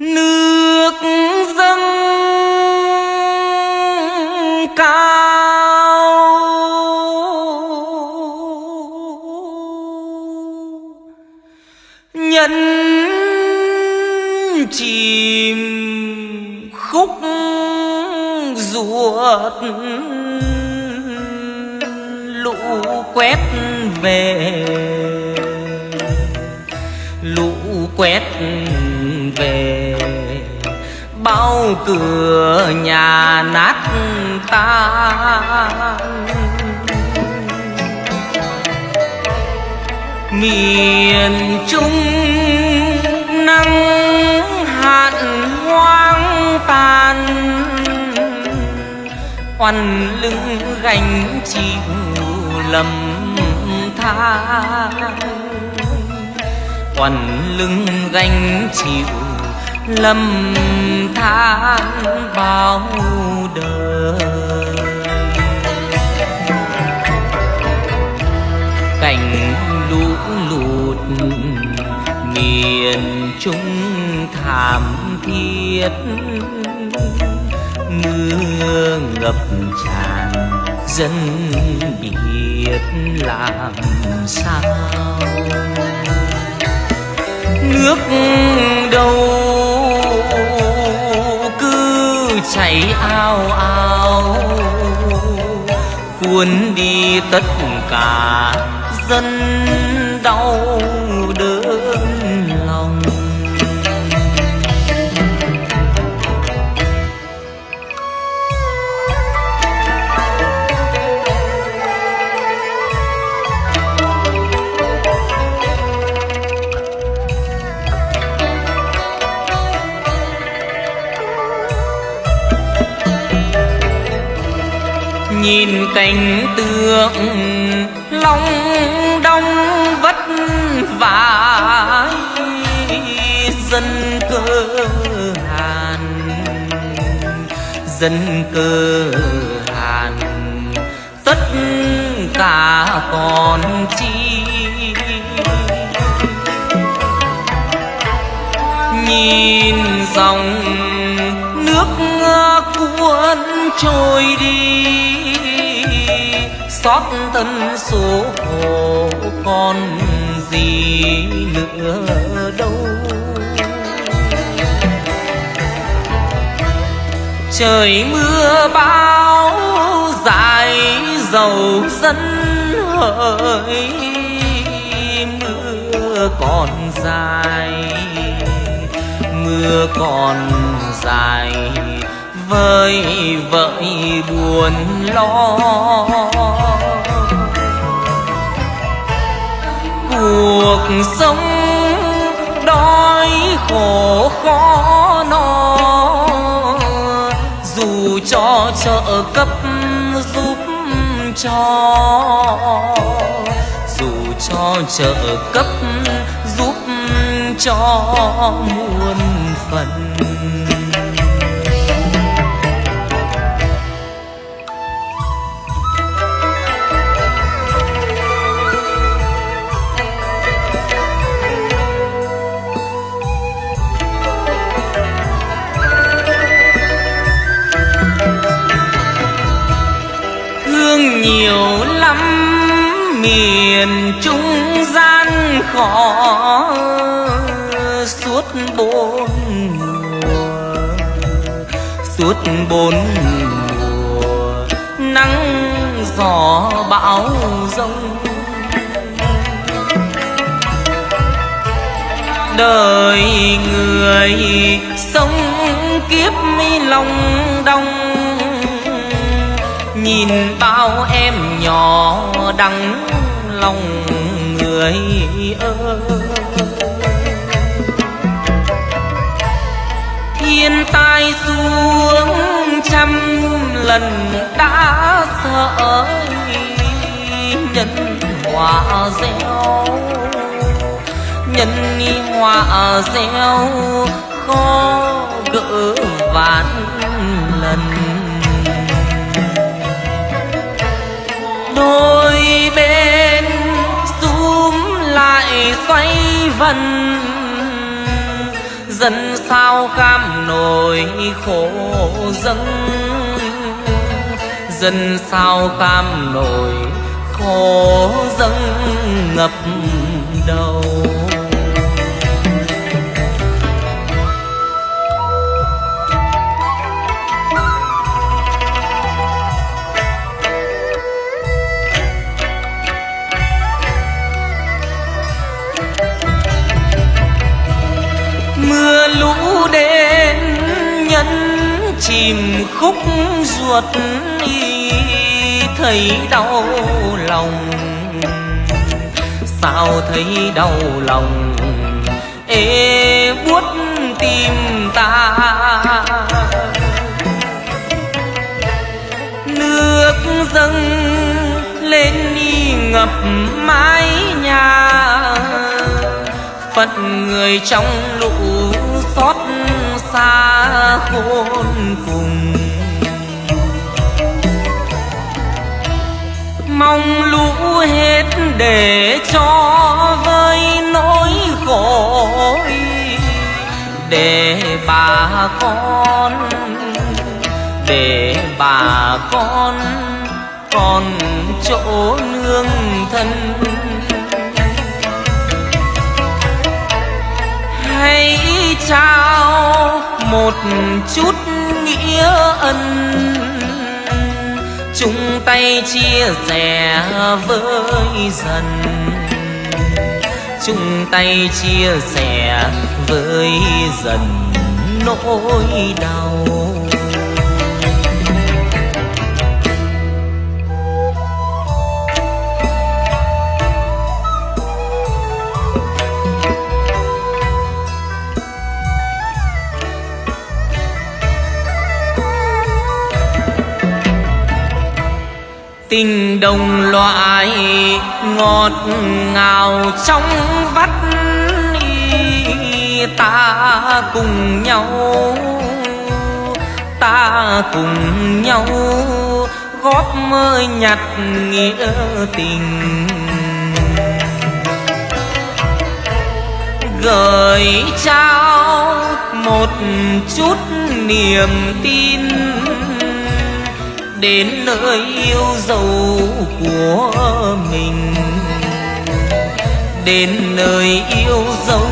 nước dâng cao. Nhân chìm khúc ruột. Lũ quét về. Lũ quét về sau cửa nhà nát tan. Miền trung nắng hạn hoang tàn oằn lưng gánh chịu lầm than. Oằn lưng gánh chịu lầm than bao đời. Cảnh lũ lụt miền trung thảm thiết, mưa ngập tràn dân biết làm sao? Nước đâu chảy ao ao. Cuốn đi tất cả dân đau. Nhìn cảnh tượng long đong vất vả dân cơ hàn. Dân cơ hàn, tất cả còn chi. Nhìn dòng nước cuốn trôi đi, xót thân số hồ còn gì nữa đâu. Trời mưa bão dài dầu dân hỡi, mưa còn dài, mưa còn dài vơi vợi buồn lo. Cuộc sống đói khổ khó no, dù cho trợ cấp giúp cho, dù cho trợ cấp giúp cho muôn phần. Miền trung gian khó suốt bốn mùa, suốt bốn mùa nắng gió bão rông. Đời người sống kiếp mi lòng đông nhìn bao em nhỏ đắng lòng người ơi. Thiên tai xuống trăm lần đã sợ nhân hòa gieo, nhân hòa gieo, khó gỡ vạn lần. Đôi bên xúm lại xoay vần. Dân sao kham nổi khổ dân dân sao kham nổi khổ dân ngập đầu. Chìm khúc ruột y thấy đau lòng. Sao thấy đau lòng? Ê, buốt tim ta. Nước dâng lên đi ngập mái nhà. Phận người trong lũ xót khôn cùng. Mong lũ hết để cho với nỗi khổ để bà con, để bà con còn chỗ nương thân. Hãy trao một chút nghĩa ân. Chung tay chia sẻ với dần. Chung tay chia sẻ với dần nỗi đau. Tình đồng loại, ngọt ngào trong vắt ta cùng nhau, ta cùng nhau góp mơ nhặt nghĩa tình. Gửi trao một chút niềm tin đến nơi yêu dấu của mình. Đến nơi yêu dấu